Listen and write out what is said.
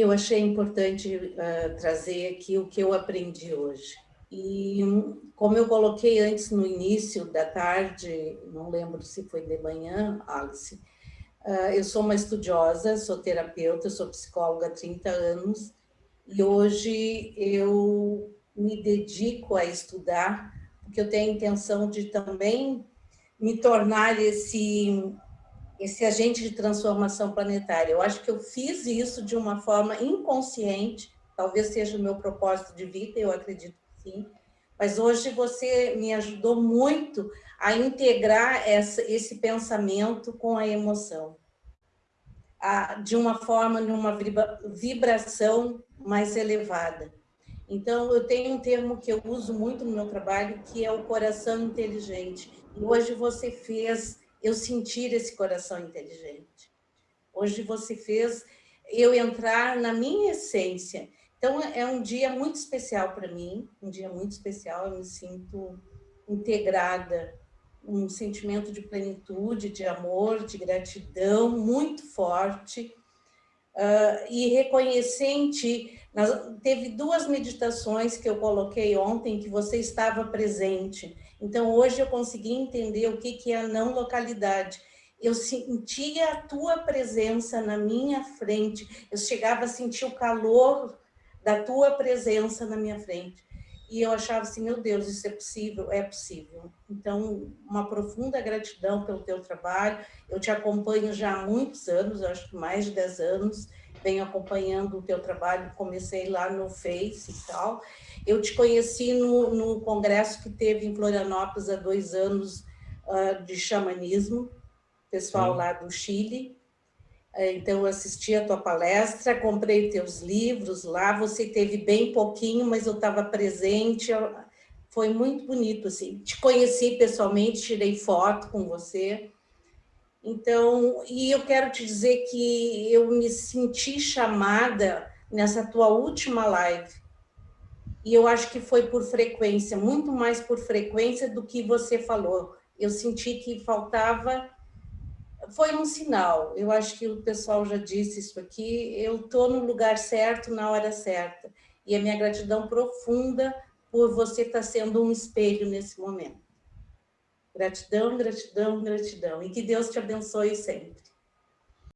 eu achei importante uh, trazer aqui o que eu aprendi hoje. E como eu coloquei antes no início da tarde, não lembro se foi de manhã, Alice, uh, eu sou uma estudiosa, sou terapeuta, sou psicóloga há 30 anos, e hoje eu me dedico a estudar, porque eu tenho a intenção de também me tornar esse esse agente de transformação planetária. Eu acho que eu fiz isso de uma forma inconsciente, talvez seja o meu propósito de vida, eu acredito que sim, mas hoje você me ajudou muito a integrar essa, esse pensamento com a emoção, a, de uma forma, de uma vibração mais elevada. Então, eu tenho um termo que eu uso muito no meu trabalho, que é o coração inteligente. E hoje você fez eu sentir esse coração inteligente. Hoje você fez eu entrar na minha essência. Então, é um dia muito especial para mim, um dia muito especial, eu me sinto integrada, um sentimento de plenitude, de amor, de gratidão muito forte, uh, e ti, teve duas meditações que eu coloquei ontem, que você estava presente, então, hoje eu consegui entender o que, que é a não localidade. Eu sentia a tua presença na minha frente, eu chegava a sentir o calor da tua presença na minha frente. E eu achava assim, meu Deus, isso é possível? É possível. Então, uma profunda gratidão pelo teu trabalho. Eu te acompanho já há muitos anos, acho que mais de 10 anos, venho acompanhando o teu trabalho, comecei lá no Face e tal. Eu te conheci no, no congresso que teve em Florianópolis há dois anos uh, de xamanismo, pessoal Sim. lá do Chile. Uh, então, eu assisti a tua palestra, comprei teus livros lá, você teve bem pouquinho, mas eu estava presente, foi muito bonito, assim. Te conheci pessoalmente, tirei foto com você. Então, e eu quero te dizer que eu me senti chamada nessa tua última live, e eu acho que foi por frequência, muito mais por frequência do que você falou. Eu senti que faltava, foi um sinal, eu acho que o pessoal já disse isso aqui, eu estou no lugar certo, na hora certa. E a minha gratidão profunda por você estar tá sendo um espelho nesse momento. Gratidão, gratidão, gratidão. E que Deus te abençoe sempre.